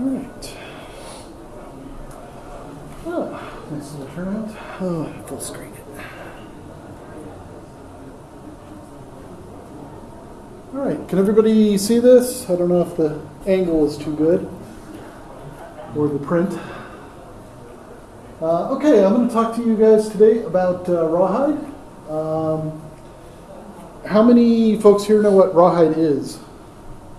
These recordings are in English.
right. Oh, nice little turnout. Oh, full screen it. All right, can everybody see this? I don't know if the angle is too good or the print. Uh, okay, I'm going to talk to you guys today about uh, rawhide. Um, how many folks here know what rawhide is?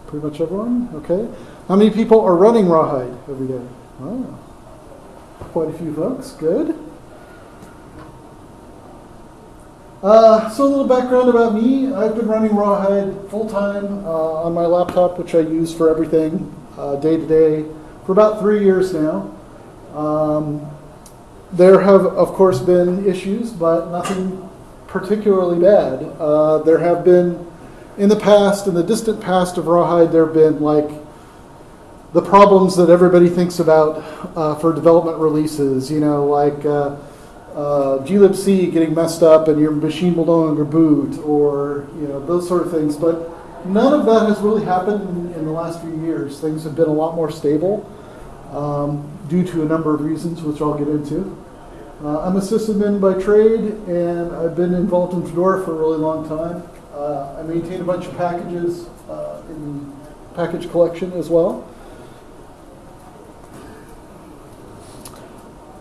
Pretty much everyone? Okay. How many people are running rawhide every day? Oh, quite a few folks. Good. Uh, so a little background about me. I've been running rawhide full time uh, on my laptop, which I use for everything uh, day to day, for about three years now. Um, there have, of course, been issues, but nothing particularly bad. Uh, there have been, in the past, in the distant past of rawhide, there have been like the problems that everybody thinks about uh, for development releases. You know, like uh, uh, glibc getting messed up and your machine will no longer boot, or you know those sort of things. But none of that has really happened in, in the last few years. Things have been a lot more stable um, due to a number of reasons, which I'll get into. Uh, I'm a sysadmin by trade, and I've been involved in Fedora for a really long time. Uh, I maintain a bunch of packages uh, in the package collection as well. Uh,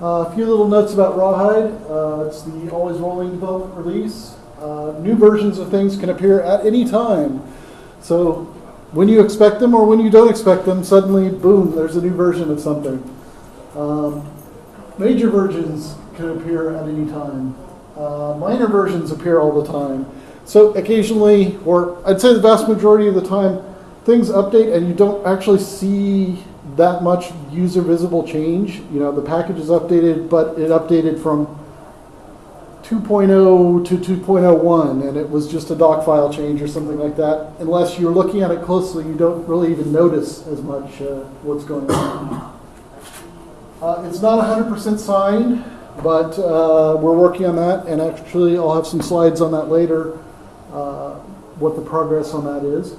a few little notes about Rawhide. Uh, it's the always rolling development release. Uh, new versions of things can appear at any time. So when you expect them or when you don't expect them, suddenly, boom, there's a new version of something. Um, major versions can appear at any time. Uh, minor versions appear all the time. So occasionally, or I'd say the vast majority of the time, things update and you don't actually see that much user visible change. You know, the package is updated, but it updated from 2.0 to 2.01 and it was just a doc file change or something like that. Unless you're looking at it closely, you don't really even notice as much uh, what's going on. Uh, it's not 100% signed, but uh, we're working on that, and actually I'll have some slides on that later, uh, what the progress on that is.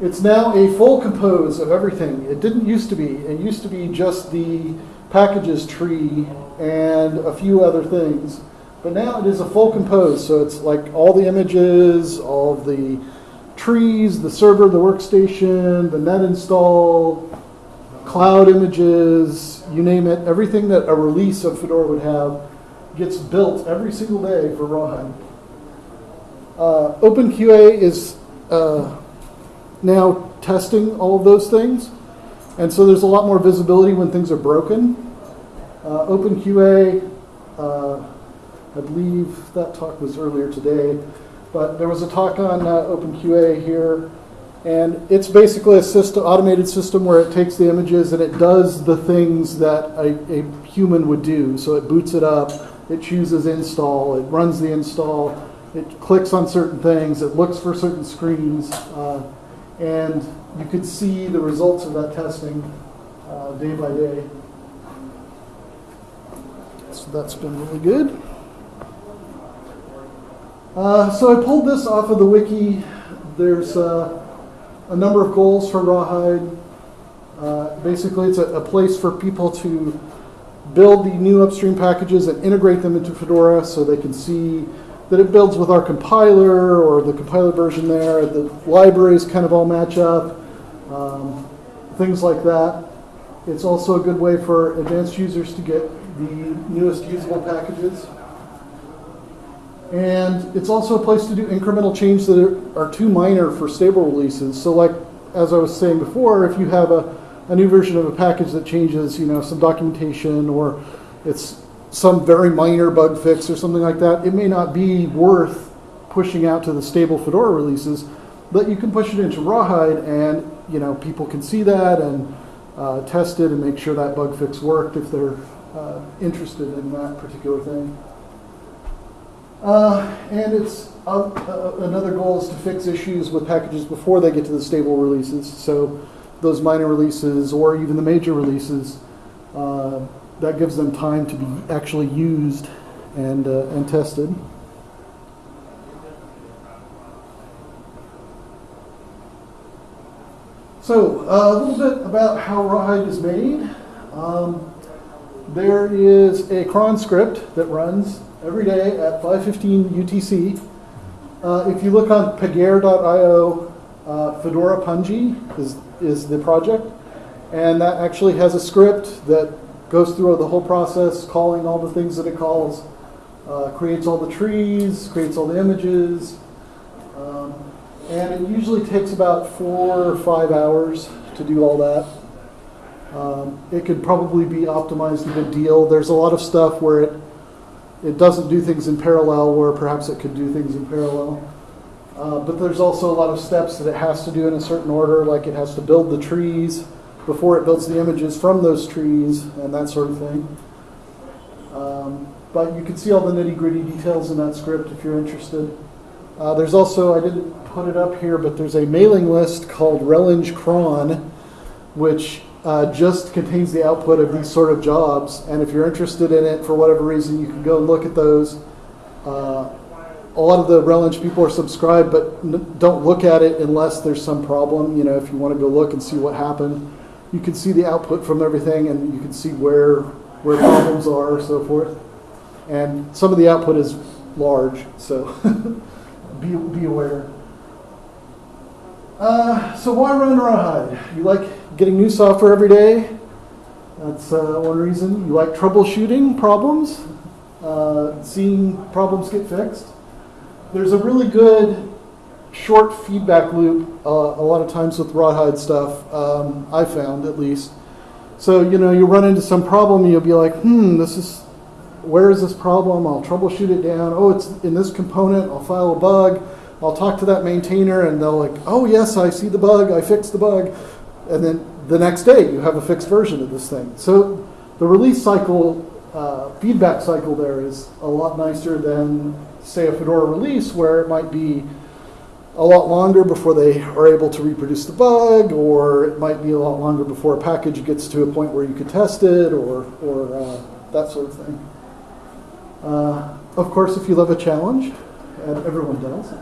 It's now a full compose of everything. It didn't used to be. It used to be just the packages tree and a few other things. But now it is a full compose. So it's like all the images, all the trees, the server, the workstation, the net install, cloud images, you name it. Everything that a release of Fedora would have gets built every single day for Rawhide. Uh, OpenQA is uh, now testing all of those things. And so there's a lot more visibility when things are broken. Uh, OpenQA, uh, I believe that talk was earlier today, but there was a talk on uh, OpenQA here, and it's basically a system, automated system where it takes the images and it does the things that a, a human would do. So it boots it up, it chooses install, it runs the install, it clicks on certain things, it looks for certain screens. Uh, and you could see the results of that testing uh, day by day. So that's been really good. Uh, so I pulled this off of the wiki. There's uh, a number of goals for Rawhide. Uh, basically, it's a, a, place for people to build the new upstream packages and integrate them into Fedora so they can see that it builds with our compiler or the compiler version there. The libraries kind of all match up, um, things like that. It's also a good way for advanced users to get the newest usable packages. And it's also a place to do incremental change that are too minor for stable releases. So like, as I was saying before, if you have a, a new version of a package that changes, you know, some documentation or it's some very minor bug fix or something like that, it may not be worth pushing out to the stable Fedora releases, but you can push it into Rawhide and you know people can see that and uh, test it and make sure that bug fix worked if they're uh, interested in that particular thing. Uh, and it's uh, uh, another goal is to fix issues with packages before they get to the stable releases. So those minor releases or even the major releases uh, that gives them time to be actually used and, uh, and tested. So, uh, a little bit about how Rawhide is made. Um, there is a cron script that runs every day at 5:15 UTC. Uh, if you look on Pagure.io, uh, Fedora Pungi is is the project, and that actually has a script that goes through the whole process, calling all the things that it calls, uh, creates all the trees, creates all the images, um, and it usually takes about four or five hours to do all that. Um, it could probably be optimized a good deal. There's a lot of stuff where it it doesn't do things in parallel, where perhaps it could do things in parallel. Uh, but there's also a lot of steps that it has to do in a certain order, like it has to build the trees before it builds the images from those trees and that sort of thing. Um, but you can see all the nitty gritty details in that script if you're interested. Uh, there's also, I didn't put it up here, but there's a mailing list called Releng Cron, which uh, just contains the output of these sort of jobs. And if you're interested in it for whatever reason, you can go and look at those. Uh, a lot of the Releng people are subscribed, but don't look at it unless there's some problem. You know, if you want to go look and see what happened, you can see the output from everything, and you can see where where problems are, so forth. And some of the output is large, so be be aware. Uh, so why run Rawhide? You like getting new software every day. That's uh, one reason. You like troubleshooting problems, uh, seeing problems get fixed. There's a really good short feedback loop uh, a lot of times with Rawhide stuff, um, I found at least. So, you know, you run into some problem, and you'll be like, hmm, this is, where is this problem? I'll troubleshoot it down. Oh, it's in this component. I'll file a bug. I'll talk to that maintainer and they'll like, oh, yes, I see the bug. I fixed the bug and then the next day you have a fixed version of this thing. So the release cycle, uh, feedback cycle there is a lot nicer than, say, a Fedora release where it might be a lot longer before they are able to reproduce the bug, or it might be a lot longer before a package gets to a point where you could test it, or, or uh, that sort of thing. Uh, of course, if you love a challenge, and everyone does.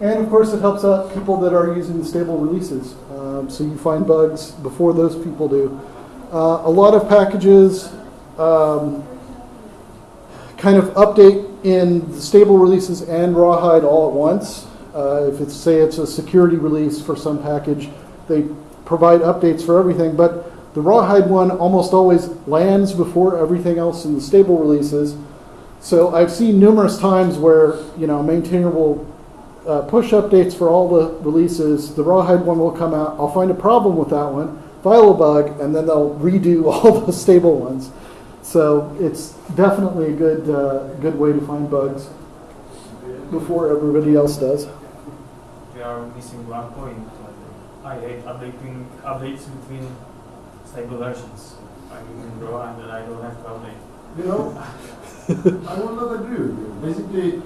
And of course, it helps out people that are using the stable releases. Um, so you find bugs before those people do. Uh, a lot of packages um, kind of update in the stable releases and Rawhide all at once. Uh, if it's say it's a security release for some package, they provide updates for everything. But the Rawhide one almost always lands before everything else in the stable releases. So I've seen numerous times where you know maintainer will uh, push updates for all the releases. The Rawhide one will come out. I'll find a problem with that one, file a bug, and then they'll redo all the stable ones. So it's definitely a good uh, good way to find bugs before everybody else does. We are missing one point. I hate updating updates between stable versions. I'm using Raw and I don't have to update. You know, I will not agree with you. Basically,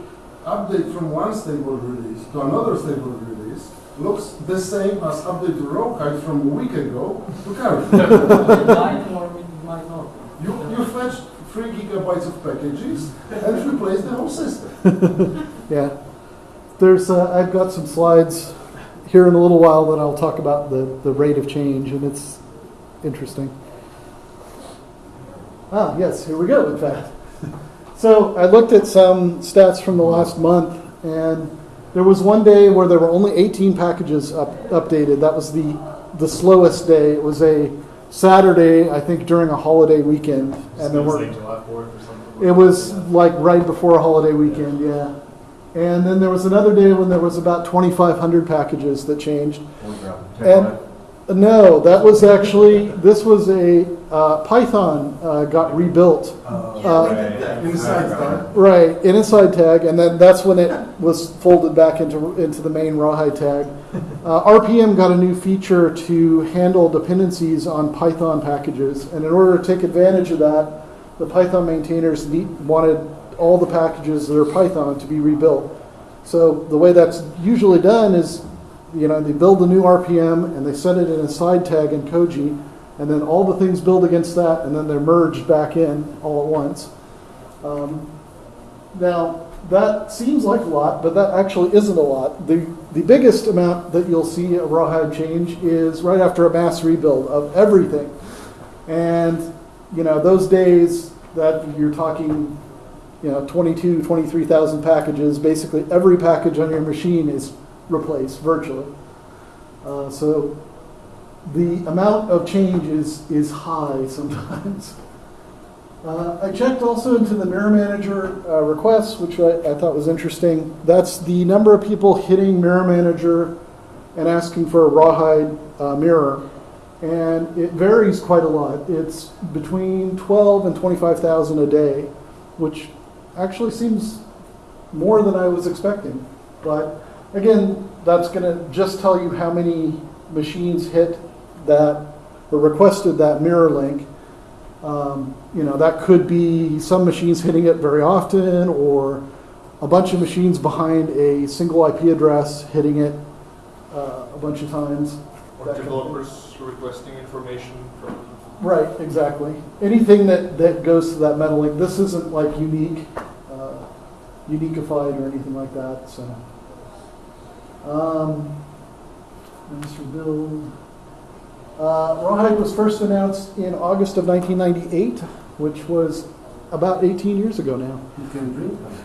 update from one stable release to another stable release looks the same as update to Rawhide from a week ago to current. It might or it might not. You, you fetch three gigabytes of packages and replace the whole system. Yeah, there's uh, I've got some slides here in a little while that I'll talk about the, the rate of change, and it's interesting. Ah, yes, here we go with that. So I looked at some stats from the last month, and there was one day where there were only 18 packages up, updated. That was the the slowest day. It was a Saturday, I think, during a holiday weekend, and there were July 4th or something. it was like right before a holiday weekend, yeah. And then there was another day when there was about 2,500 packages that changed. And no, that was actually this was a uh, Python uh, got rebuilt, Uh, Inside that. right, in inside tag, and then that's when it was folded back into into the main rawhide tag. Uh, RPM got a new feature to handle dependencies on Python packages, and in order to take advantage of that, the Python maintainers need, wanted all the packages that are Python to be rebuilt. So the way that's usually done is, you know, they build a new RPM and they set it in a side tag in Koji, and then all the things build against that, and then they're merged back in all at once. Um, now, that seems like a lot, but that actually isn't a lot. The, the biggest amount that you'll see a rawhide change is right after a mass rebuild of everything. And, you know, those days that you're talking, you know, 22, 23,000 packages, basically every package on your machine is replaced virtually. Uh, so the amount of change is, is high sometimes. Uh, I checked also into the Mirror Manager uh, requests, which I, I thought was interesting. That's the number of people hitting Mirror Manager and asking for a rawhide uh, mirror. And it varies quite a lot. It's between 12 and 25,000 a day, which actually seems more than I was expecting. But again, that's going to just tell you how many machines hit that or requested that mirror link. Um, you know, that could be some machines hitting it very often or a bunch of machines behind a single IP address hitting it uh, a bunch of times. Or That kind of thing. developers requesting information from, Right, exactly. Anything that, that goes to that metalink, this isn't like unique, uh, uniqueified or anything like that, so. Um, build. Uh, Rawhide was first announced in August of 1998, which was about 18 years ago now. You can drink them.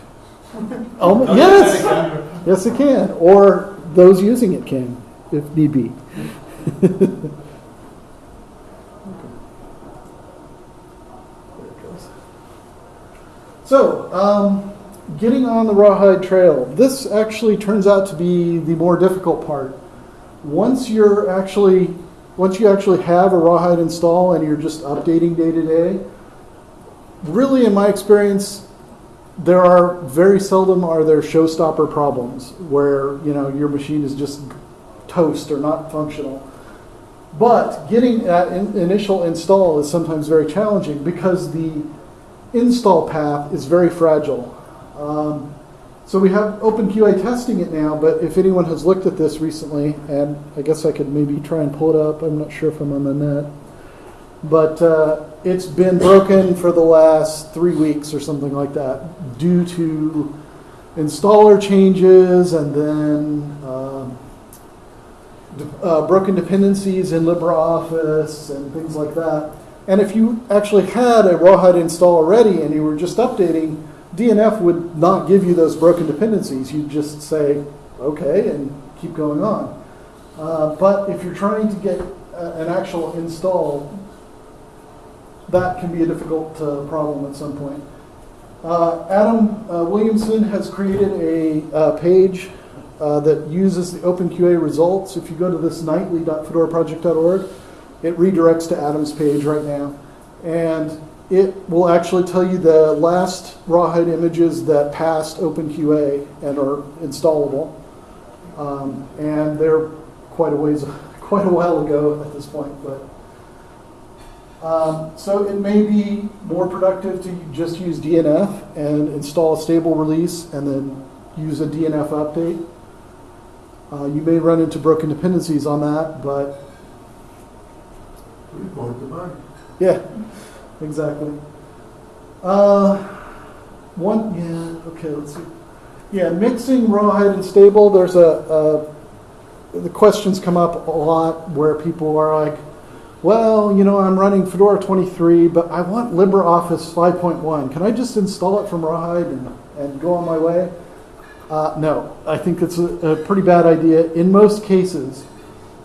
Oh, yes, yes it can, or those using it can, if need be. So, um, getting on the Rawhide Trail. This actually turns out to be the more difficult part. Once you're actually, once you actually have a Rawhide install and you're just updating day to day, really, in my experience, there are very seldom are there showstopper problems where you know your machine is just toast or not functional. But getting that in, initial install is sometimes very challenging because the install path is very fragile. Um, so we have OpenQA testing it now, but if anyone has looked at this recently, and I guess I could maybe try and pull it up, I'm not sure if I'm on the net, but uh, it's been broken for the last three weeks or something like that due to installer changes and then um, uh, broken dependencies in LibreOffice and things like that. And if you actually had a Rawhide install already and you were just updating, DNF would not give you those broken dependencies. You'd just say, okay, and keep going on. Uh, but if you're trying to get a, an actual install, that can be a difficult uh, problem at some point. Uh, Adam uh, Williamson has created a uh, page uh, that uses the OpenQA results. If you go to this nightly.fedoraproject.org, it redirects to Adam's page right now. And it will actually tell you the last rawhide images that passed OpenQA and are installable. Um, and they're quite a ways, quite a while ago at this point, but um, so it may be more productive to just use DNF and install a stable release and then use a DNF update. Uh, you may run into broken dependencies on that, but Report the bug. yeah, exactly. Uh, one, yeah, okay, let's see. Yeah, mixing rawhide and stable, there's a, a, the questions come up a lot where people are like, well, you know, I'm running Fedora 23, but I want LibreOffice 5.1. Can I just install it from Rawhide and, and go on my way? Uh, no, I think it's a, a pretty bad idea in most cases.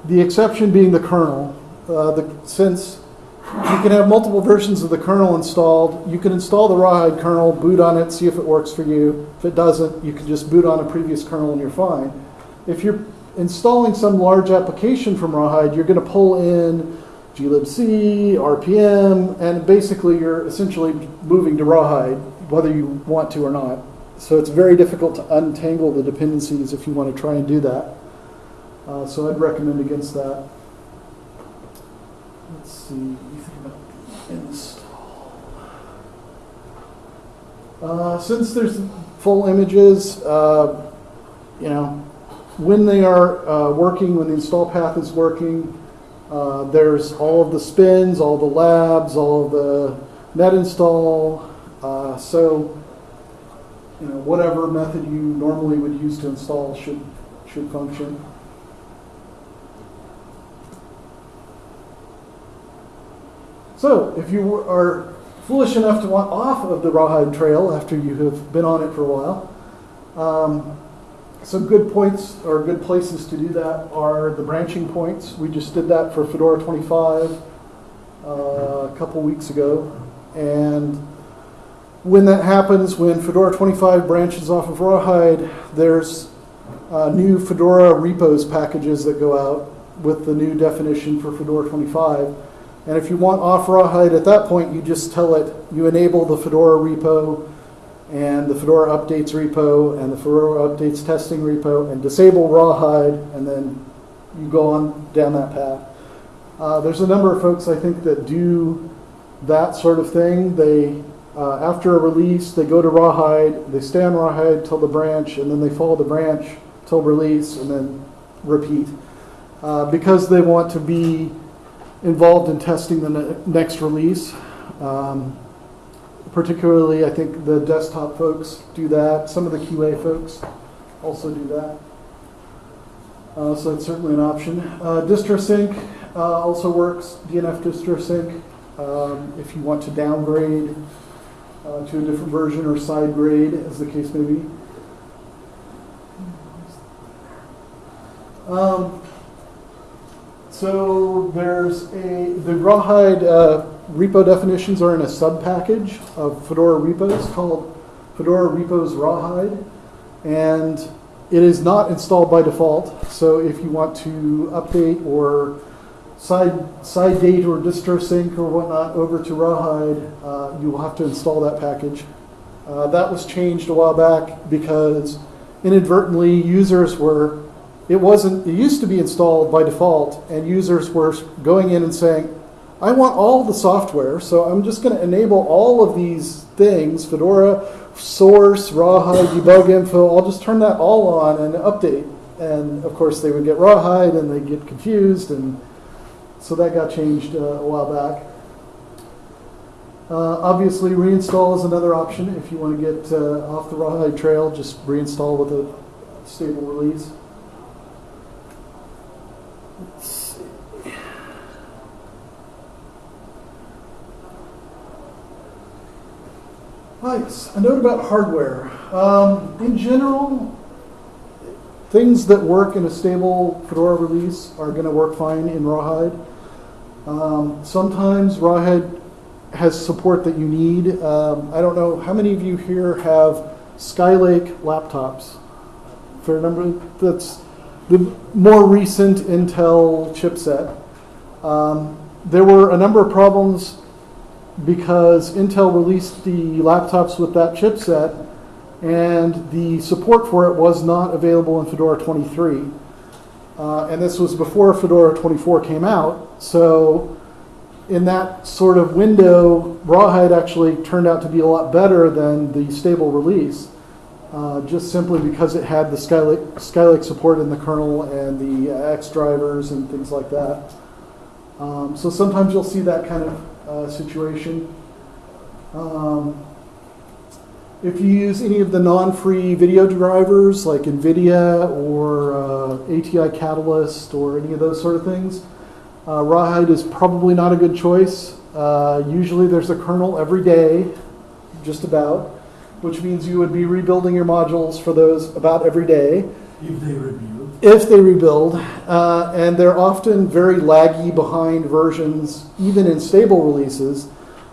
The exception being the kernel. Uh, the, since you can have multiple versions of the kernel installed, you can install the Rawhide kernel, boot on it, see if it works for you. If it doesn't, you can just boot on a previous kernel and you're fine. If you're installing some large application from Rawhide, you're going to pull in glibc, RPM, and basically you're essentially moving to Rawhide, whether you want to or not. So it's very difficult to untangle the dependencies if you want to try and do that. Uh, so I'd recommend against that. Let's see, install. Uh, since there's full images, uh, you know, when they are uh, working, when the install path is working, uh, there's all of the spins, all the labs, all of the net install. Uh, so you know, whatever method you normally would use to install should, should function. So, if you are foolish enough to want off of the Rawhide Trail after you have been on it for a while, um, some good points or good places to do that are the branching points. We just did that for Fedora 25 uh, a couple weeks ago. And when that happens, when Fedora 25 branches off of Rawhide, there's uh, new Fedora repos packages that go out with the new definition for Fedora 25. And if you want off Rawhide at that point, you just tell it, you enable the Fedora repo and the Fedora updates repo and the Fedora updates testing repo and disable Rawhide, and then you go on down that path. Uh, there's a number of folks I think that do that sort of thing. They, uh, after a release, they go to Rawhide, they stay on Rawhide till the branch, and then they follow the branch till release, and then repeat. Uh, because they want to be involved in testing the ne- next release. Um, particularly, I think the desktop folks do that. Some of the QA folks also do that. Uh, so that's certainly an option. Uh, DistroSync uh, also works. DNF DistroSync. Um, if you want to downgrade uh, to a different version or side grade, as the case may be. Um, so there's a the Rawhide uh, repo definitions are in a sub package of Fedora repos called Fedora Repos Rawhide, and it is not installed by default. So if you want to update or side side date or distro sync or whatnot over to Rawhide, uh, you will have to install that package. Uh, that was changed a while back because inadvertently users were it wasn't it used to be installed by default and users were going in and saying i want all the software so i'm just going to enable all of these things fedora source rawhide debug info i'll just turn that all on and update. And of course they would get rawhide and they get confused and so that got changed uh, a while back. Uh, obviously reinstall is another option. If you want to get uh, off the rawhide trail just reinstall with a stable release See. A note about hardware. Um, in general, things that work in a stable Fedora release are going to work fine in Rawhide. Um, sometimes Rawhide has support that you need. Um, I don't know how many of you here have Skylake laptops. Fair number. That's the more recent Intel chipset. Um, there were a number of problems because Intel released the laptops with that chipset and the support for it was not available in Fedora 23. Uh, and this was before Fedora 24 came out. So in that sort of window, Rawhide actually turned out to be a lot better than the stable release uh, just simply because it had the Skylake, Skylake support in the kernel and the X drivers and things like that. Um, so sometimes you'll see that kind of uh, situation. Um, if you use any of the non-free video drivers like NVIDIA or uh, ATI Catalyst or any of those sort of things, uh, Rawhide is probably not a good choice. Uh, usually there's a kernel every day, just about which means you would be rebuilding your modules for those about every day. If they rebuild. If they rebuild, uh, and they're often very laggy behind versions, even in stable releases.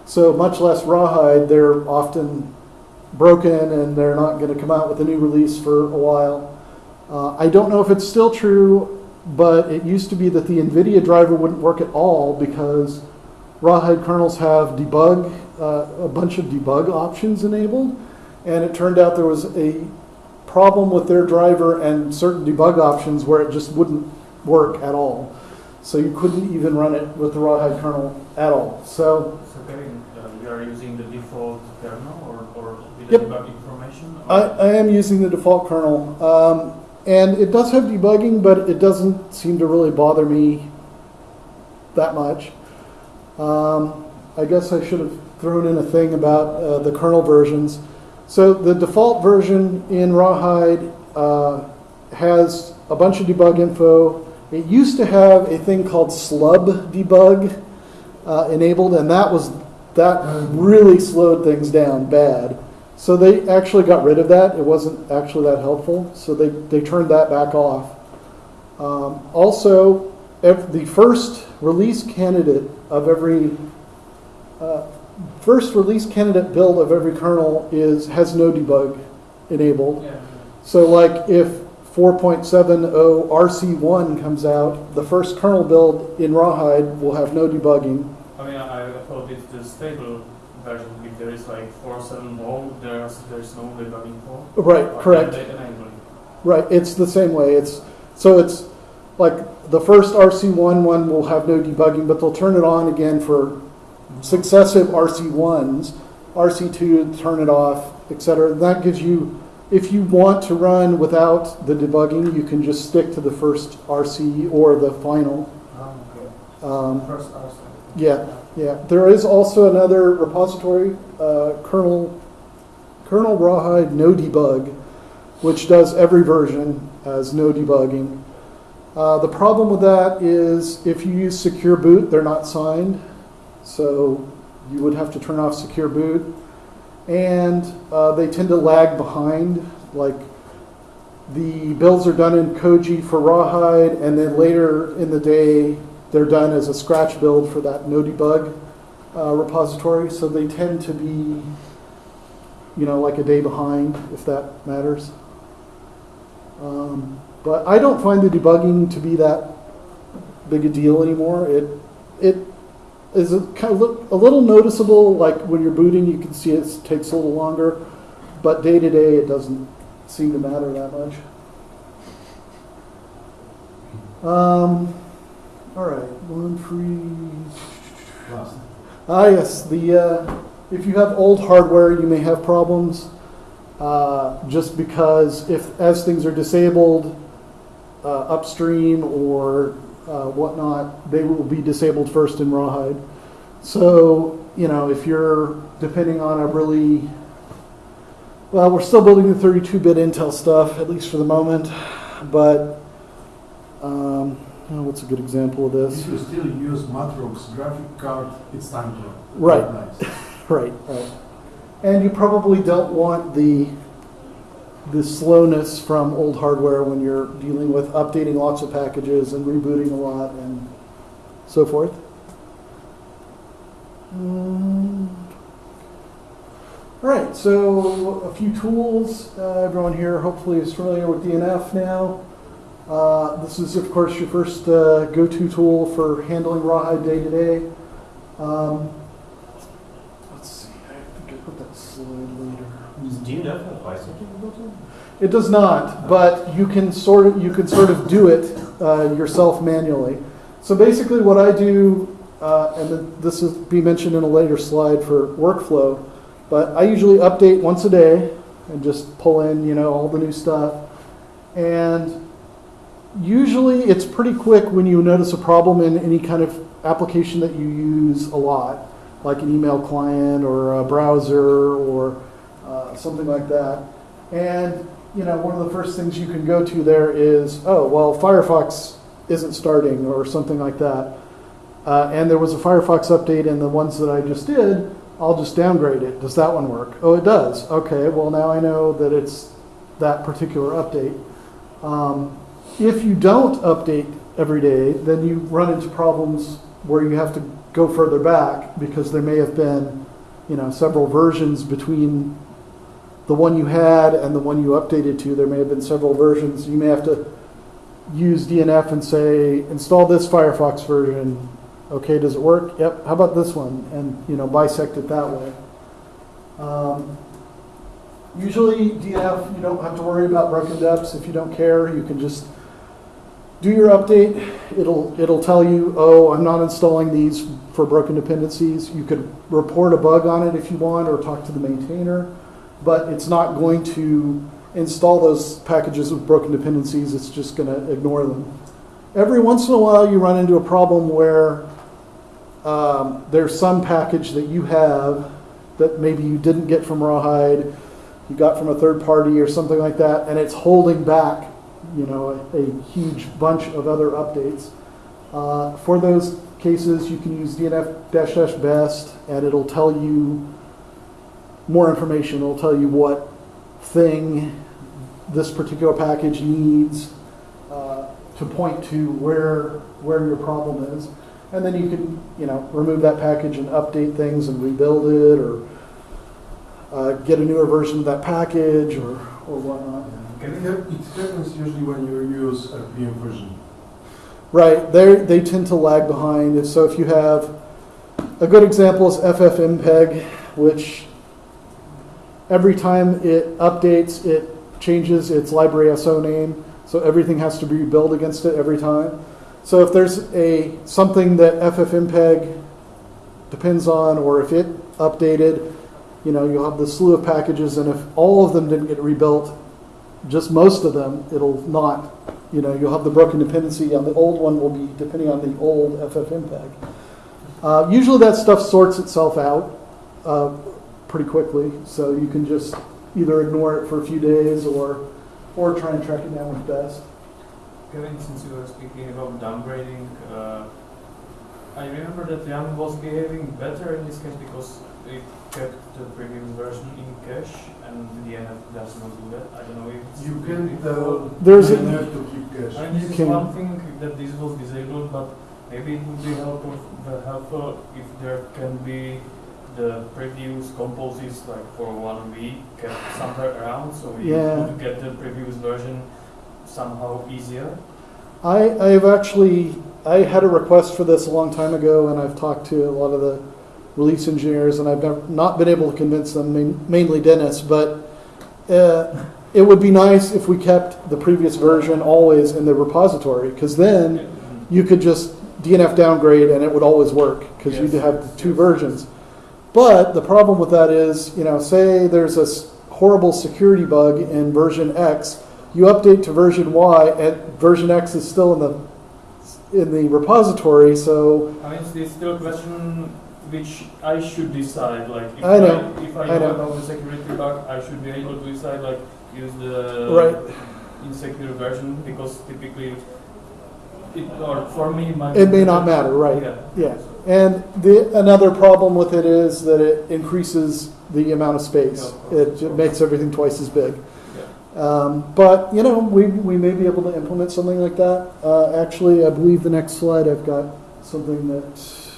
So much less Rawhide, they're often broken and they're not going to come out with a new release for a while. Uh, I don't know if it's still true, but it used to be that the NVIDIA driver wouldn't work at all because Rawhide kernels have debug, uh, a bunch of debug options enabled and it turned out there was a problem with their driver and certain debug options where it just wouldn't work at all. So you couldn't even run it with the Rawhide kernel at all. So So Kevin, uh, you are using the default kernel or, or with Yep. the debug information? or- I, I am using the default kernel, um, and it does have debugging, but it doesn't seem to really bother me that much. Um, I guess I should have thrown in a thing about uh, the kernel versions. So the default version in Rawhide uh, has a bunch of debug info. It used to have a thing called slub debug uh, enabled, and that was that really slowed things down bad. So they actually got rid of that. It wasn't actually that helpful, so they, they turned that back off. Um, also, the first release candidate of every uh, first release candidate build of every kernel is has no debug enabled. Yeah. So like if 4.70 RC1 comes out, the first kernel build in Rawhide will have no debugging. I mean, I, I thought with the stable version, if there is like 4.7.0, there's, there's no debugging for. Right, Or correct. Right, it's the same way. It's so it's like the first RC1 one will have no debugging, but they'll turn it on again for successive RC1s. RC2 turn it off, etc. That gives you, if you want to run without the debugging, you can just stick to the first RC or the final. Ah. Um, First RC. yeah, yeah. There is also another repository, uh, kernel, kernel rawhide no debug, which does every version as no debugging. Uh, the problem with that is if you use secure boot, they're not signed, so you would have to turn off secure boot, and uh, they tend to lag behind. Like the builds are done in Koji for rawhide, and then later in the day they're done as a scratch build for that no debug uh, repository. So they tend to be, you know, like a day behind, if that matters. Um, but I don't find the debugging to be that big a deal anymore. It it is a, kind of look, a little noticeable. Like when you're booting, you can see it takes a little longer, but day to day, it doesn't seem to matter that much. Um, all right, one free. Last. Ah, yes. The uh, if you have old hardware, you may have problems. Uh, just because if as things are disabled uh, upstream or uh, whatnot, they will be disabled first in Rawhide. So you know if you're depending on a really well, we're still building the 32-bit Intel stuff at least for the moment, but um, oh, what's a good example of this? If you still use Matrox graphic card, it's time to Right. Nice. Right, right. And you probably don't want the the slowness from old hardware when you're dealing with updating lots of packages and rebooting a lot and so forth. Mm. All right, so a few tools. Uh, everyone here hopefully is familiar with DNF now. Uh, this is, of course, your first uh, go-to tool for handling rawhide day to day. Um, Let's see, I think I put that slide later. Does DNF have bisecting built in? It does not, but you can sort of, you can sort of do it uh, yourself manually. So basically what I do, uh, and this will be mentioned in a later slide for workflow, but I usually update once a day and just pull in, you know, all the new stuff. And usually it's pretty quick when you notice a problem in any kind of application that you use a lot, like an email client or a browser or uh, something like that. And you know, one of the first things you can go to there is, oh, well, Firefox isn't starting or something like that. Uh, and there was a Firefox update in the ones that I just did. I'll just downgrade it. Does that one work? Oh, it does. Okay, well, now I know that it's that particular update. Um, if you don't update every day, then you run into problems where you have to go further back because there may have been, you know, several versions between the one you had and the one you updated to. There may have been several versions. You may have to use DNF and say, install this Firefox version. Okay, does it work? Yep. How about this one? And you know, bisect it that way. Um, usually, DNF you don't have to worry about broken deps if you don't care. You can just do your update. It'll it'll tell you, oh, I'm not installing these for broken dependencies. You could report a bug on it if you want, or talk to the maintainer but it's not going to install those packages with broken dependencies. It's just going to ignore them. Every once in a while, you run into a problem where um, there's some package that you have that maybe you didn't get from Rawhide, you got from a third party or something like that, and it's holding back, you know, a, a huge bunch of other updates. Uh, for those cases, you can use DNF dash dash best, and it'll tell you more information. It'll tell you what thing this particular package needs uh, to point to where where your problem is, and then you can you know remove that package and update things and rebuild it, or uh, get a newer version of that package, or or whatnot. Can It we hap- it happens usually when you use RPM version. Right, they they tend to lag behind. So if you have a good example is FFmpeg, which every time it updates, it changes its library SO name. So everything has to be built against it every time. So if there's a something that FFmpeg depends on, or if it updated, you know, you'll have the slew of packages, and if all of them didn't get rebuilt, just most of them, it'll not you know, you'll have the broken dependency on the old one will be depending on the old FFmpeg. Uh, usually that stuff sorts itself out uh, pretty quickly, so you can just either ignore it for a few days or or try and track it down with best. Kevin, since you were speaking about downgrading, uh, I remember that yum was behaving better in this case because it kept the previous version in cache and the DNF does not do that. I don't know if You can default. tell There's a- DNF to keep cache. I mean, this You is can- one thing that this was disabled, but maybe it would be helpful, helpful if there can be the previous composes like for one week kept somewhere around, so we Yeah. could get the previous version somehow easier. I, I've actually I had a request for this a long time ago, and I've talked to a lot of the release engineers, and I've never, not been able to convince them, main- mainly Dennis. But uh, it would be nice if we kept the previous version always in the repository, because then you could just DNF downgrade and it would always work because Yes. you'd have two versions. But the problem with that is, you know, say there's a horrible security bug in version X, you update to version Y and version X is still in the in the repository, so I mean, it's still a question which I should decide. Like, if I know, if I I know, know. about the security bug, I should be able to decide like use the Right. insecure version because typically, it or for me, my it may not matter, right? Yeah. Yeah. And the another problem with it is that it increases the amount of space. It course. makes everything twice as big. Um, but you know, we, we may be able to implement something like that. Uh, actually, I believe the next slide I've got something that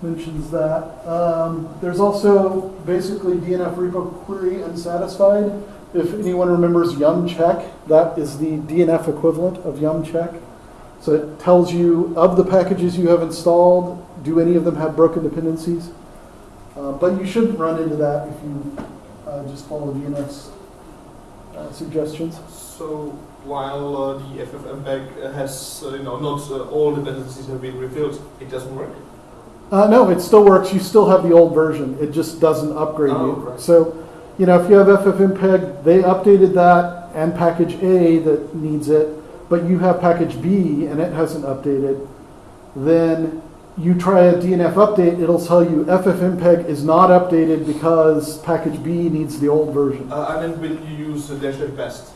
mentions that. Um, there's also basically DNF repo query unsatisfied. If anyone remembers yum check, that is the DNF equivalent of yum check. So it tells you of the packages you have installed, do any of them have broken dependencies? Uh, but you shouldn't run into that if you uh, just follow DNF's uh, suggestions. So while uh, the FFmpeg has, uh, you know, not uh, all dependencies have been revealed, it doesn't work. Uh, no, it still works. You still have the old version. It just doesn't upgrade Oh, you. right. So, you know, if you have FFmpeg, they updated that and package A that needs it, but you have package B and it hasn't updated, then you try a DNF update, it'll tell you FFmpeg is not updated because package B needs the old version. Uh, I meant when you use uh, dash best.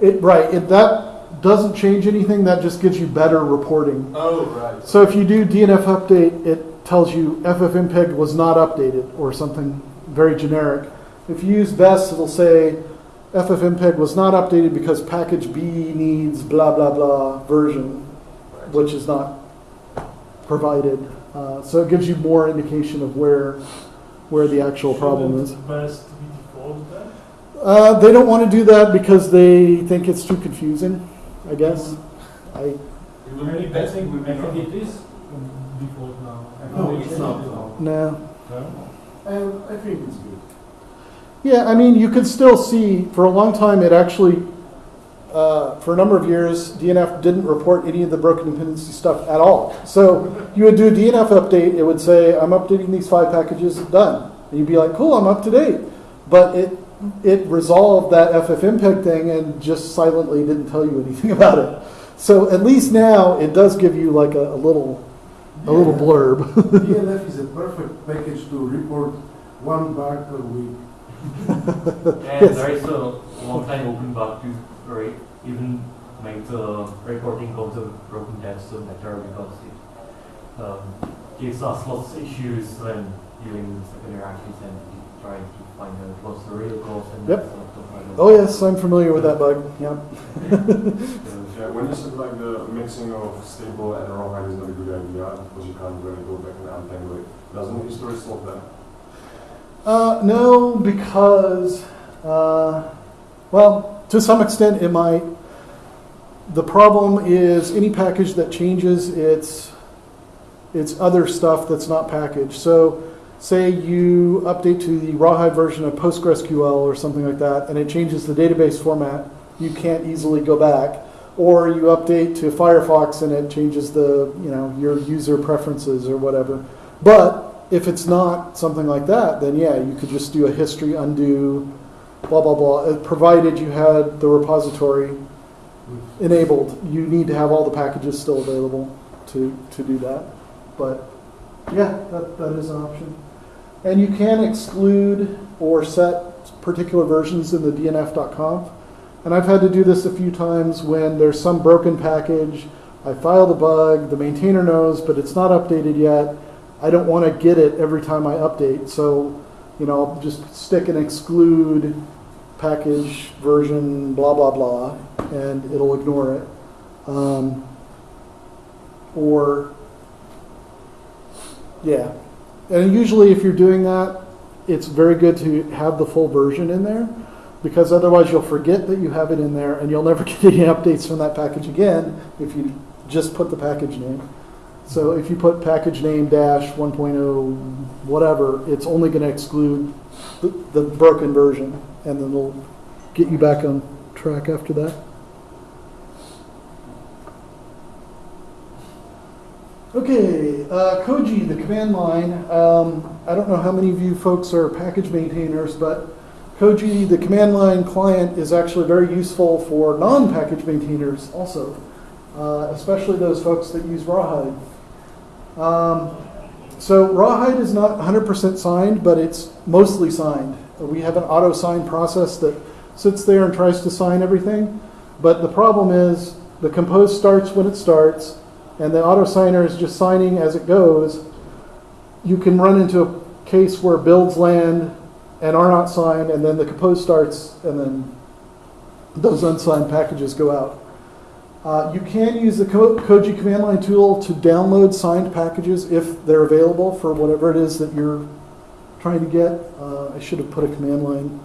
It, right, it, that doesn't change anything, that just gives you better reporting. Oh, right. So if you do DNF update, it tells you FFmpeg was not updated or something very generic. If you use best, it'll say FFmpeg was not updated because package B needs blah blah blah version, which is not provided. Uh, so it gives you more indication of where where the actual problem is. Best be default then? Uh, they don't want to do that because they think it's too confusing. I guess. I It will be I best. think, would be I it is default now. I No, it's not. no. no. And I think it's good. Yeah, I mean, you can still see for a long time it actually, uh, for a number of years, DNF didn't report any of the broken dependency stuff at all. So you would do a DNF update, it would say, I'm updating these five packages, done. And you'd be like, cool, I'm up to date. But it, it resolved that FFmpeg thing and just silently didn't tell you anything about it. So at least now it does give you like a, a little, a little blurb. DNF is a perfect package to report one bug per week. And Yes. there is a long-time open bug to rate, even make the recording of the broken text better because it um, gives us lots of issues when dealing with secondary actors and trying to find out what's the real cause and Yep. Oh, yes, I'm familiar with that bug, yep. Yeah, when you said like the mixing of stable and rawhide is not a good idea because you can't really go back and untangle it. Doesn't history solve that? Uh, no, because, uh, well, to some extent it might. The problem is any package that changes its, its other stuff that's not packaged. So say you update to the rawhide version of PostgreSQL or something like that, and it changes the database format, you can't easily go back. Or you update to Firefox and it changes the, you know, your user preferences or whatever. But if it's not something like that, then yeah, you could just do a history undo, blah, blah, blah, uh, provided you had the repository enabled. You need to have all the packages still available to, to do that. But yeah, that, that is an option. And you can exclude or set particular versions in the dnf.conf. And I've had to do this a few times when there's some broken package. I file the bug, the maintainer knows, but it's not updated yet. I don't want to get it every time I update. So, you know, I'll just stick and exclude package version blah, blah, blah, and it'll ignore it. Um, or, yeah. And usually, if you're doing that, it's very good to have the full version in there because otherwise you'll forget that you have it in there and you'll never get any updates from that package again if you just put the package name. So if you put package name dash 1.0 whatever, it's only going to exclude the, the broken version and then it'll get you back on track after that. Okay, uh, Koji, the command line. Um, I don't know how many of you folks are package maintainers, but Koji, the command line client, is actually very useful for non-package maintainers also, uh, especially those folks that use Rawhide. Um, so Rawhide is not 100% signed, but it's mostly signed. We have an auto sign process that sits there and tries to sign everything. But the problem is the compose starts when it starts, and the auto signer is just signing as it goes. You can run into a case where builds land and are not signed, and then the compose starts, and then those unsigned packages go out. Uh, you can use the Ko- Koji command line tool to download signed packages if they're available for whatever it is that you're trying to get. Uh, I should have put a command line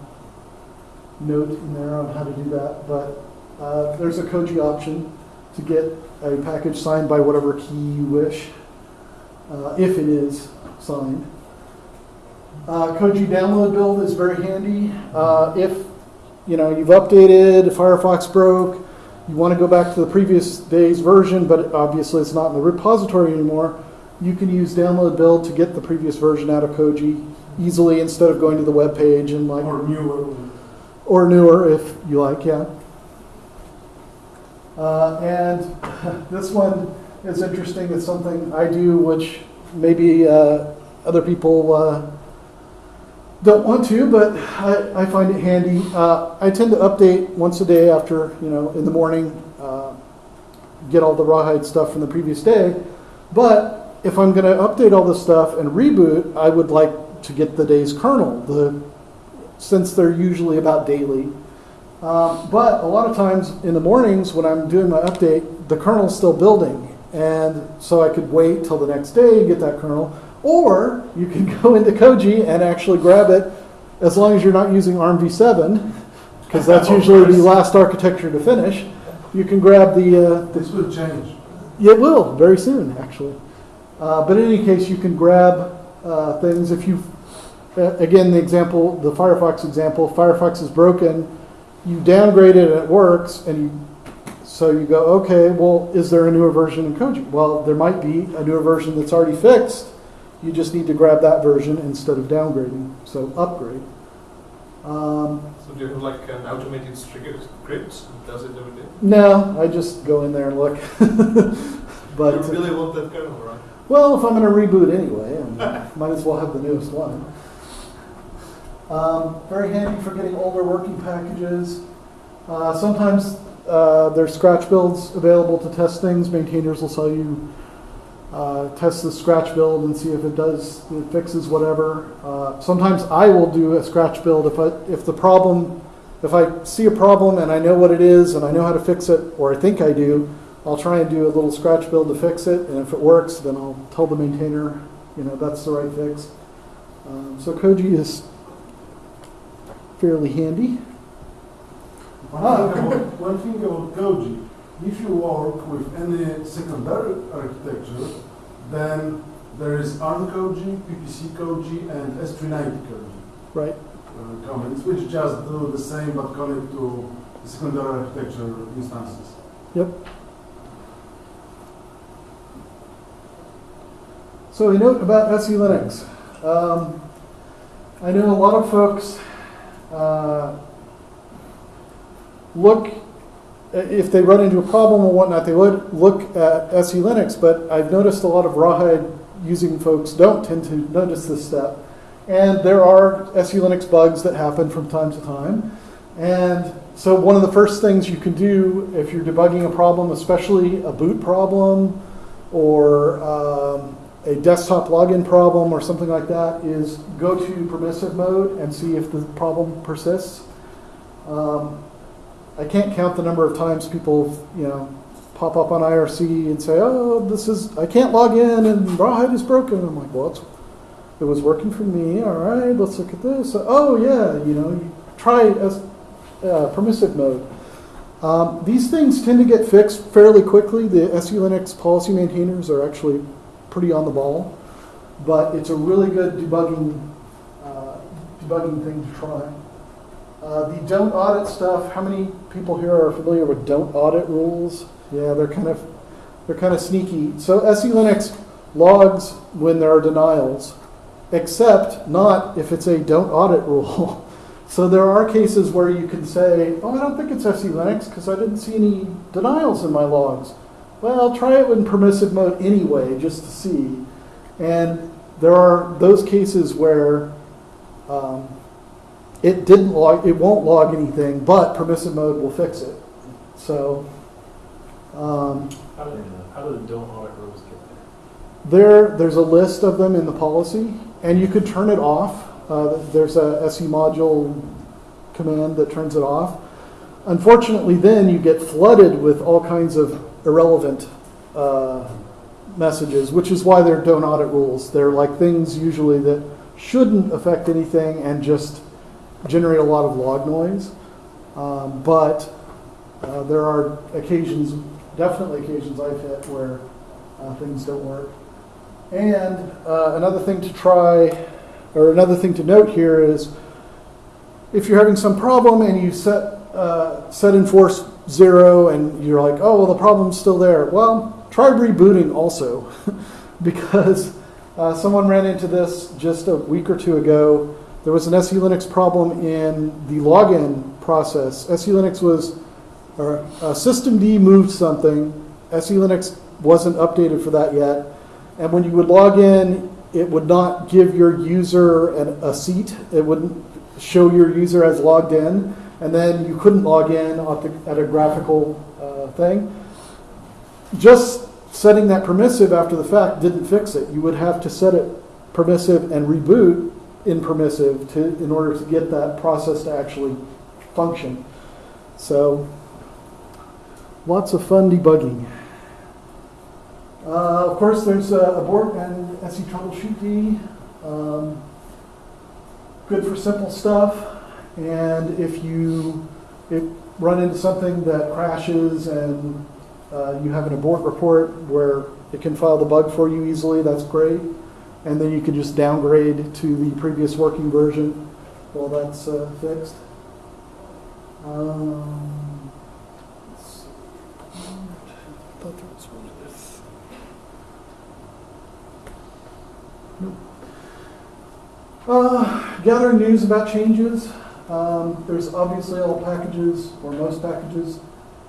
note in there on how to do that, but uh, there's a Koji option to get a package signed by whatever key you wish, uh, if it is signed. Uh, Koji download build is very handy. Uh, if you know you've updated, Firefox broke, you want to go back to the previous day's version, but obviously it's not in the repository anymore, you can use download build to get the previous version out of Koji easily instead of going to the web page and like Or newer. or newer if you like, yeah. Uh, and this one is interesting. It's something I do, which maybe uh, other people uh, don't want to, but I, I find it handy. Uh, I tend to update once a day after, you know, in the morning, uh, get all the rawhide stuff from the previous day. But if I'm going to update all this stuff and reboot, I would like to get the day's kernel, the since they're usually about daily. Um, but a lot of times in the mornings when I'm doing my update, the kernel's still building. And so I could wait till the next day and get that kernel. Or you can go into Koji and actually grab it as long as you're not using ARM v7, because that's usually the last architecture to finish. You can grab the, uh, This will change. it will very soon, actually. Uh, but in any case, you can grab uh, things if you, uh, again, the example, the Firefox example. Firefox is broken. You downgrade it and it works, and you, so you go, okay, well, is there a newer version in Koji? Well, there might be a newer version that's already fixed. You just need to grab that version instead of downgrading. So upgrade. Um, So do you have like an automated script does it every day? no, I just go in there and look. but you really want that kernel, right? Well, if I'm going to reboot anyway, I might as well have the newest one. Um, very handy for getting older working packages. Uh, sometimes uh, there's scratch builds available to test things. Maintainers will sell you uh, test the scratch build and see if it does it fixes whatever. Uh, sometimes I will do a scratch build if I if the problem if I see a problem and I know what it is and I know how to fix it or I think I do, I'll try and do a little scratch build to fix it. And if it works, then I'll tell the maintainer you know that's the right fix. Um, so Koji is fairly handy. One thing about, Koji, if you work with any secondary architecture, then there is ARM Koji, PPC Koji, and S390 Koji Right. uh, comments, which just do the same but connect to secondary architecture instances. Yep. So a note about SE Linux. Um, I know a lot of folks uh, look, if they run into a problem or whatnot, they would look at SE Linux, but I've noticed a lot of Rawhide using folks don't tend to notice this step. And there are SE Linux bugs that happen from time to time. And so one of the first things you can do if you're debugging a problem, especially a boot problem or um, a desktop login problem or something like that, is go to permissive mode and see if the problem persists. Um, I can't count the number of times people, you know, pop up on IRC and say, "Oh, this is I can't log in and Rawhide is broken." I'm like, "Well, it was working for me. All right, let's look at this. Oh, yeah, you know, you try as uh, permissive mode." Um, these things tend to get fixed fairly quickly. The SE Linux policy maintainers are actually pretty on the ball, but it's a really good debugging uh, debugging thing to try. Uh, the don't audit stuff. How many people here are familiar with don't audit rules? Yeah, they're kind of they're kind of sneaky. So SE Linux logs when there are denials, except not if it's a don't audit rule. So there are cases where you can say, "Oh, I don't think it's SE Linux because I didn't see any denials in my logs." Well, try it in permissive mode anyway, just to see. And there are those cases where um, it didn't log, it won't log anything, but permissive mode will fix it. So um, How do, how do the don't audit rules get there? there, there's a list of them in the policy, and you could turn it off. Uh, there's a semodule command that turns it off. Unfortunately, then you get flooded with all kinds of irrelevant uh, messages, which is why they're don't audit rules. They're like things usually that shouldn't affect anything and just generate a lot of log noise. Um, but uh, there are occasions, definitely occasions I've hit where uh, things don't work. And uh, another thing to try, or another thing to note here is if you're having some problem and you set, uh, set enforce zero and you're like, oh, well, the problem's still there. Well, try rebooting also because uh, someone ran into this just a week or two ago. There was an SE Linux problem in the login process. SE Linux was, or uh, systemd moved something. SE Linux wasn't updated for that yet. And when you would log in, it would not give your user an, a seat. It wouldn't show your user as logged in. And then you couldn't log in at, the, at a graphical uh, thing. Just setting that permissive after the fact didn't fix it. You would have to set it permissive and reboot in permissive to, in order to get that process to actually function. So, lots of fun debugging. Uh, of course, there's uh, ABRT and setroubleshootd. Um, good for simple stuff. And if you if run into something that crashes and uh, you have an ABRT report where it can file the bug for you easily, that's great. And then you can just downgrade to the previous working version while that's uh, fixed. Um. Uh, gathering news about changes. Um, there's obviously all packages, or most packages,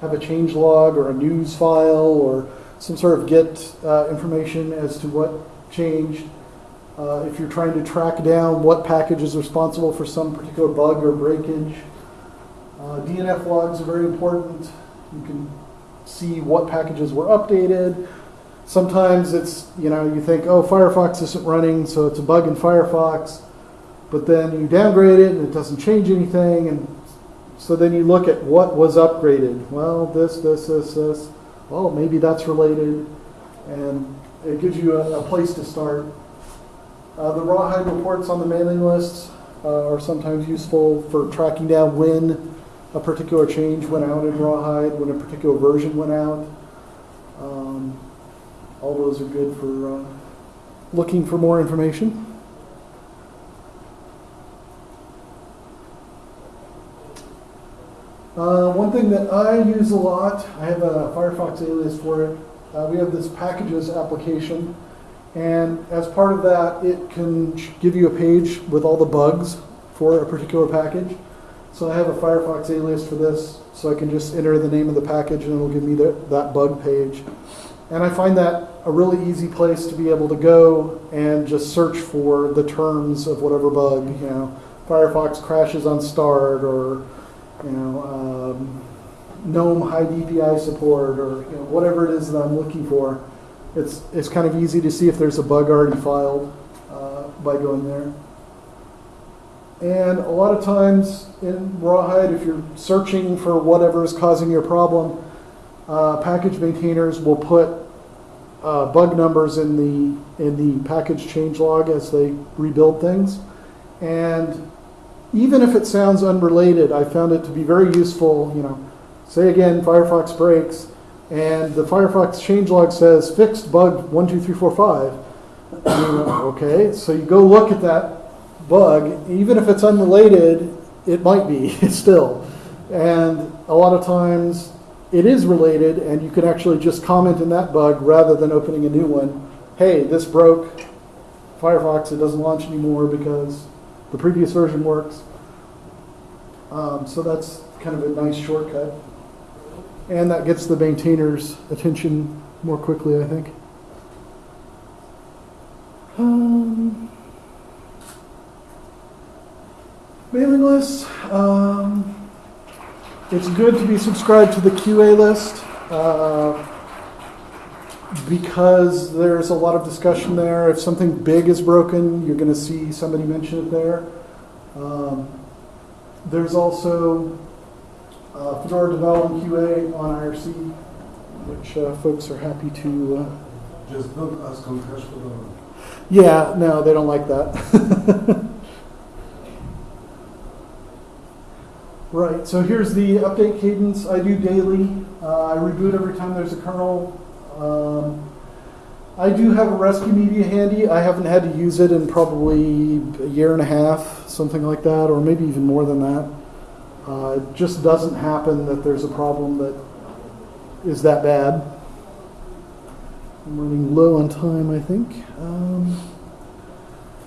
have a change log or a news file or some sort of get uh, information as to what changed. Uh, if you're trying to track down what package is responsible for some particular bug or breakage. Uh, DNF logs are very important. You can see what packages were updated. Sometimes it's, you know, you think, oh, Firefox isn't running, so it's a bug in Firefox. But then you downgrade it and it doesn't change anything. And so then you look at what was upgraded. Well, this, this, this, this. Well, maybe that's related. And it gives you a, a place to start. Uh, the Rawhide reports on the mailing lists uh, are sometimes useful for tracking down when a particular change went out in Rawhide, when a particular version went out. Um, all those are good for uh, looking for more information. Uh, one thing that I use a lot, I have a Firefox alias for it. Uh, we have this packages application, and as part of that, it can give you a page with all the bugs for a particular package. So I have a Firefox alias for this, so I can just enter the name of the package and it'll give me the, that bug page. And I find that a really easy place to be able to go and just search for the terms of whatever bug, you know, Firefox crashes on start or, you know, um, GNOME high DPI support or you know, whatever it is that I'm looking for. It's, it's kind of easy to see if there's a bug already filed uh, by going there. And a lot of times in Rawhide, if you're searching for whatever is causing your problem, uh, package maintainers will put uh, bug numbers in the in the package change log as they rebuild things. And even if it sounds unrelated, I found it to be very useful. You know, say again, Firefox breaks, and the Firefox changelog says fixed bug one two three four five. okay, so you go look at that bug, even if it's unrelated, it might be still. And a lot of times it is related, and you can actually just comment in that bug rather than opening a new one. Hey, this broke Firefox, it doesn't launch anymore because the previous version works. Um, so that's kind of a nice shortcut. And that gets the maintainer's attention more quickly, I think. Um, mailing list. Um, it's good to be subscribed to the QA list uh, because there's a lot of discussion there. If something big is broken, you're going to see somebody mention it there. Um, there's also uh, Fedora Development QA on IRC, which uh, folks are happy to. Uh, Just don't ask on the. yeah, no, they don't like that. Right, so here's the update cadence I do daily. Uh, I reboot every time there's a kernel. Um, I do have a rescue media handy. I haven't had to use it in probably a year and a half, something like that, or maybe even more than that. Uh, it just doesn't happen that there's a problem that is that bad. I'm running low on time, I think. Um,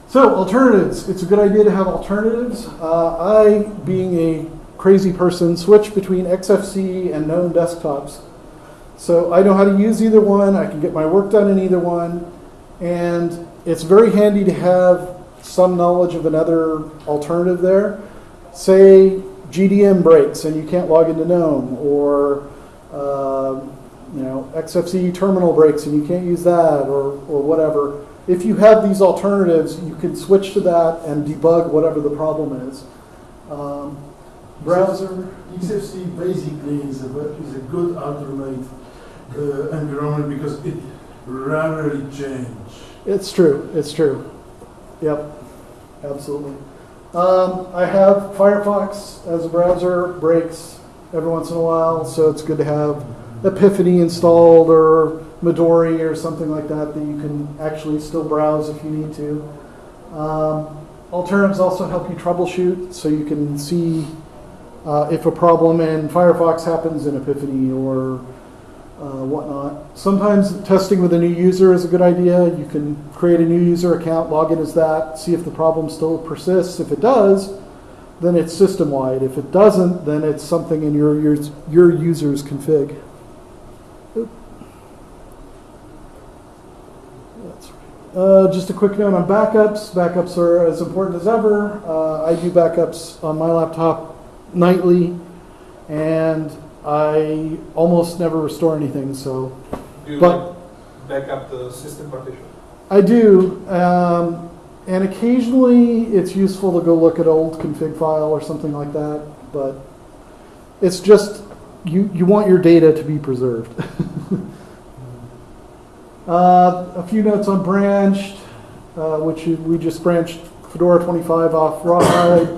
so, alternatives. It's a good idea to have alternatives. Uh, I, being a crazy person, switch between XFC and GNOME desktops. So I know how to use either one. I can get my work done in either one. And it's very handy to have some knowledge of another alternative there. Say GDM breaks and you can't log into GNOME, or uh, you know XFC terminal breaks and you can't use that, or, or whatever. If you have these alternatives, you can switch to that and debug whatever the problem is. Um, browser. XFCE basically is a, is a good alternate uh, environment because it rarely change. It's true. It's true. Yep, absolutely. Um, I have Firefox as a browser, breaks every once in a while, so it's good to have Epiphany installed or Midori or something like that that you can actually still browse if you need to. Um, alternatives also help you troubleshoot, so you can see uh, if a problem in Firefox happens in Epiphany or uh, whatnot. Sometimes testing with a new user is a good idea. You can create a new user account, log in as that, see if the problem still persists. If it does, then it's system wide. If it doesn't, then it's something in your your, your user's config. Uh, just a quick note on backups. Backups are as important as ever. Uh, I do backups on my laptop nightly, and I almost never restore anything. So Do you But- back up the system partition? I do, um, and occasionally it's useful to go look at old config file or something like that. But it's just you you want your data to be preserved. uh, a few notes on branched, uh, which we just branched Fedora 25 off Rawhide.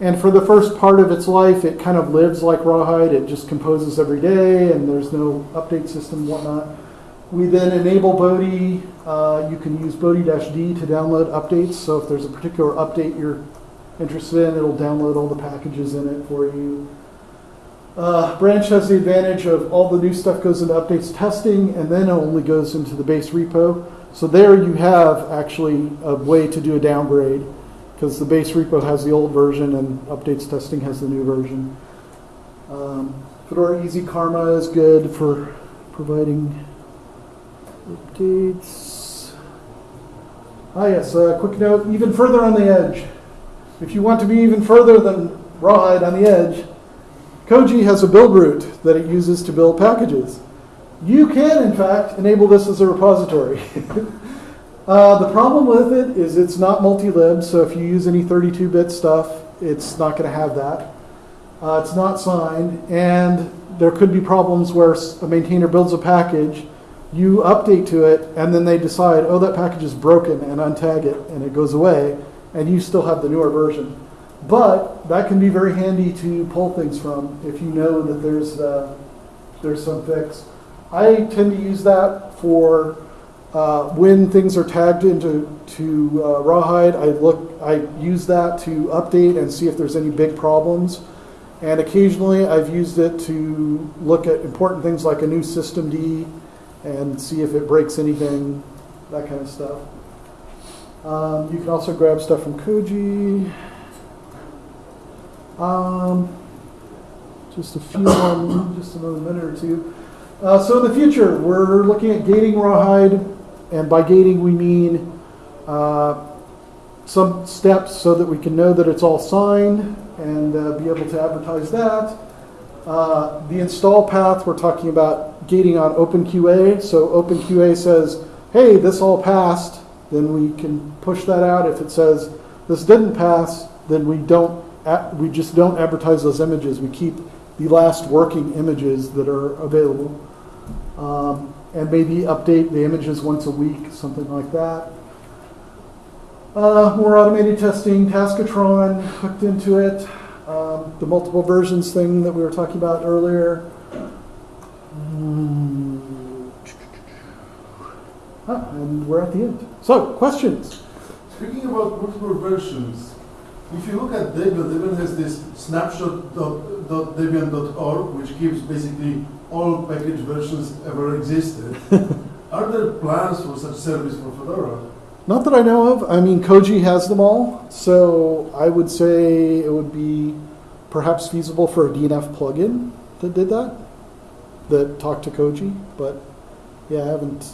And for the first part of its life, it kind of lives like Rawhide. It just composes every day, and there's no update system whatnot. We then enable Bodhi. Uh, you can use Bodhi-D to download updates. So if there's a particular update you're interested in, it'll download all the packages in it for you. Uh, Branch has the advantage of all the new stuff goes into updates testing, and then it only goes into the base repo. So there you have actually a way to do a downgrade, because the base repo has the old version and updates testing has the new version. Um, Fedora Easy Karma is good for providing updates. Ah, yes, a quick note, even further on the edge. If you want to be even further than Rawhide on the edge, Koji has a build root that it uses to build packages. You can, in fact, enable this as a repository. uh, the problem with it is it's not multi-lib, so if you use any 32-bit stuff, it's not going to have that. Uh, it's not signed, and there could be problems where a maintainer builds a package, you update to it, and then they decide, oh, that package is broken, and untag it, and it goes away, and you still have the newer version. But that can be very handy to pull things from if you know that there's uh, there's some fix. I tend to use that for uh, when things are tagged into to uh, Rawhide. I look, I use that to update and see if there's any big problems. And occasionally, I've used it to look at important things like a new systemd and see if it breaks anything, that kind of stuff. Um, you can also grab stuff from Koji. Um, just a few more, just another minute or two. Uh, so in the future, we're looking at gating rawhide, and by gating we mean uh, some steps so that we can know that it's all signed and uh, be able to advertise that. Uh, the install path, we're talking about gating on OpenQA. So OpenQA says, hey, this all passed, then we can push that out. If it says this didn't pass, then we don't, we just don't advertise those images. We keep the last working images that are available. Um, and maybe update the images once a week, something like that. Uh, more automated testing, Taskotron hooked into it. Um, the multiple versions thing that we were talking about earlier. Hmm. Ah, and we're at the end. So, questions? Speaking about multiple versions, if you look at Debian, Debian has this snapshot.debian.org, which gives basically all package versions ever existed. Are there plans for such service for Fedora? Not that I know of. I mean, Koji has them all, so I would say it would be perhaps feasible for a DNF plugin that did that, that talked to Koji. But yeah, I haven't.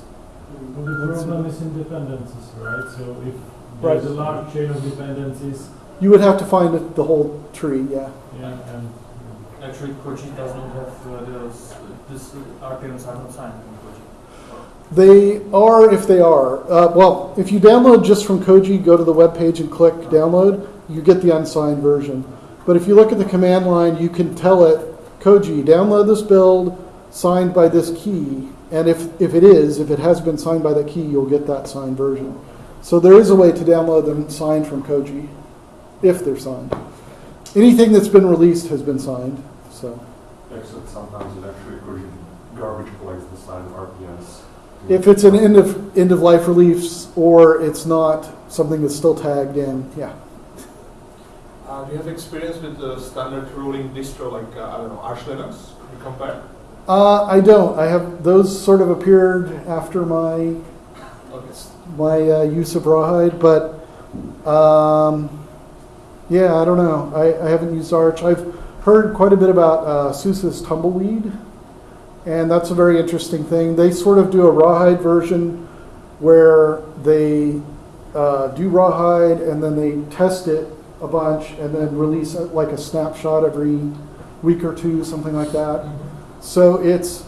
But the problem is in dependencies, right? So if Right. there's a large chain of dependencies, You would have to find the whole tree. Yeah. yeah, and Actually, Koji does not have uh, those, this are not signed in Koji. They are if they are. Uh, well, if you download just from Koji, go to the web page and click download, you get the unsigned version. But if you look at the command line, you can tell it, Koji, download this build signed by this key. And if, if it is, if it has been signed by that key, you'll get that signed version. So there is a way to download them signed from Koji, if they're signed. Anything that's been released has been signed. So Except sometimes it actually Koji garbage collects the signed RPMs. if it's an end of end of life release or it's not something that's still tagged in, yeah. Uh, do you have experience with the standard ruling distro like, uh, I don't know, Arch Linux? Could you compare? Uh, I don't. I have those sort of appeared after my Okay. my uh, use of rawhide, but um, yeah, I don't know. I, I haven't used Arch. I've heard quite a bit about uh, SUSE's Tumbleweed, and that's a very interesting thing. They sort of do a rawhide version where they uh, do rawhide and then they test it a bunch and then release it like a snapshot every week or two, something like that. So it's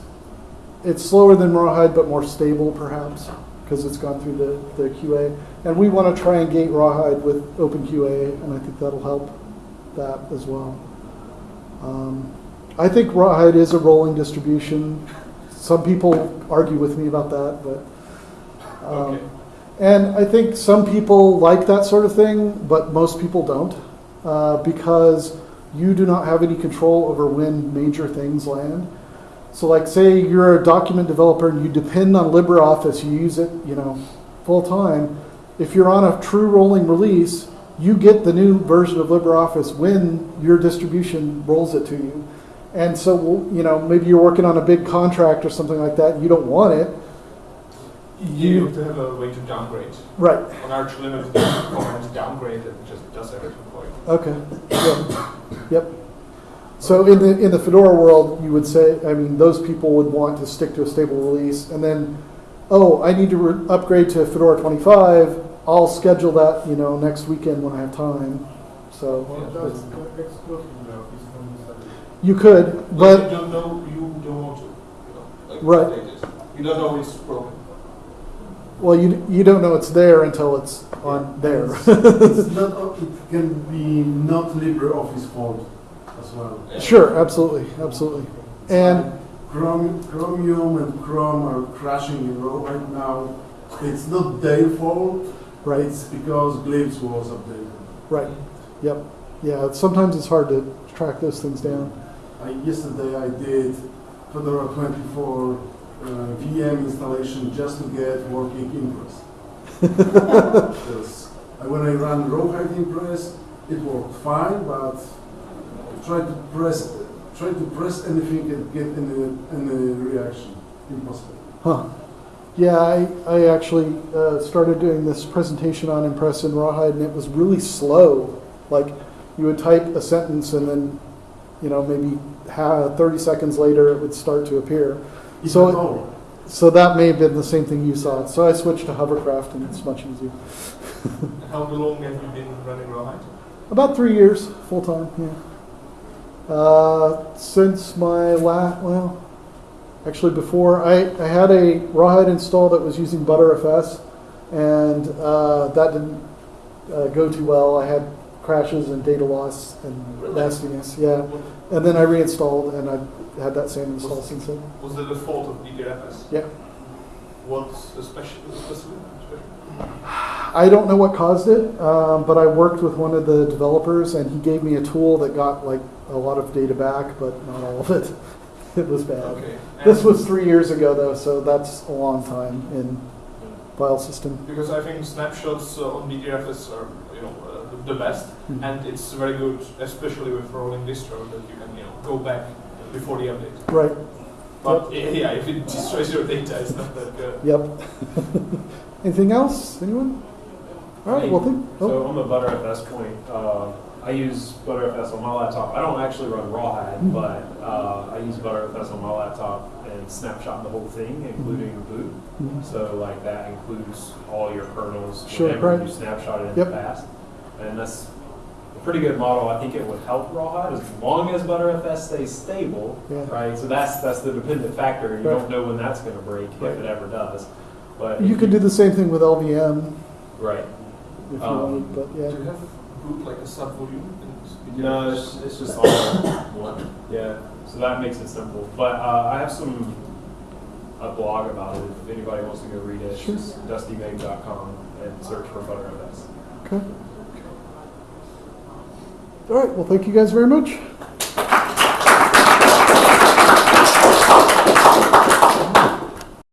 it's slower than rawhide, but more stable perhaps because it's gone through the, the QA. And we want to try and gate rawhide with OpenQA, and I think that'll help that as well. Um, I think rawhide is a rolling distribution. Some people argue with me about that, but um, Okay. and I think some people like that sort of thing, but most people don't, uh, because you do not have any control over when major things land. So, like, say you're a document developer and you depend on LibreOffice, you use it, you know, full time. If you're on a true rolling release, you get the new version of LibreOffice when your distribution rolls it to you. And so, you know, maybe you're working on a big contract or something like that, and you don't want it. You have to have a way to downgrade. Right. On Arch Linux, command downgrade and it just does everything for you. Okay. Yep. Yep. So in the in the Fedora world, you would say, I mean, those people would want to stick to a stable release, and then, oh, I need to upgrade to Fedora 25. I'll schedule that, you know, next weekend when I have time. So Well, that's exclusive now, it's from the study. you could, But but you don't know, you don't want to, you know, like Right. You don't know it's broken. well, you you don't know it's there until it's on there. It's not, oh, it can be not LibreOffice fault as well. Yeah. sure, absolutely, absolutely. And Chrome, Chromium and Chrome are crashing in right now. It's not their fault, right, it's because Glibs was updated. right, yep, yeah. Sometimes it's hard to track those things down. I, yesterday I did Fedora 24 uh, VM installation just to get working Impress. Because when I ran Rawhide Impress, it worked fine, but try to press try to press anything and get any, any reaction. Impossible. Huh. Yeah, I, I actually uh, started doing this presentation on Impress in Rawhide, and it was really slow. Like, you would type a sentence, and then, you know, maybe ha 30 seconds later, it would start to appear. So it- So that may have been the same thing you saw. So I switched to Hovercraft, and it's much easier. How long have you been running Rawhide? About three years, full time, yeah. Uh, since my last, well, actually before, I, I had a Rawhide install that was using Butterfs, and uh, that didn't uh, go too well. I had crashes and data loss and Really? nastiness, yeah. And then I reinstalled, and I've had that same install since then. Was the fault of BTRFS? Yeah. What's the special, special? I don't know what caused it, um, but I worked with one of the developers, and he gave me a tool that got like a lot of data back, but not all of it. it was bad. Okay. This was three years ago, though, so that's a long time in file system. Because I think snapshots uh, on BTRFS are, you know, uh, the- the best, Mhm. and it's very good, especially with rolling distro, that you can, you know, go back before the update. Right. But yeah, if it destroys your data, it's not that good. Yep. Anything else? Anyone? All right. Well, think. Oh, So on the ButterFS point, uh, I use ButterFS on my laptop. I don't actually run Rawhide, Mhm. but uh, I use ButterFS on my laptop and snapshot the whole thing, including the boot. mhm. So like that includes all your kernels, Sure, whatever right. you snapshotted in Yep. the past. And that's a pretty good model. I think it would help Rawhide as long as ButterFS stays stable, Yeah. right? So that's that's the dependent factor. You Right. don't know when that's going to break Right. if it ever does. But You could do the same thing with LVM right. if you Um, wanted, but Do yeah. You like a sub-volume? No, it's, it's just all one. Yeah, so that makes it simple. But uh, I have some a blog about it. If anybody wants to go read it, it's Sure. just dustymabe.com and search for ButterFS. Okay. All right. Well, thank you guys very much.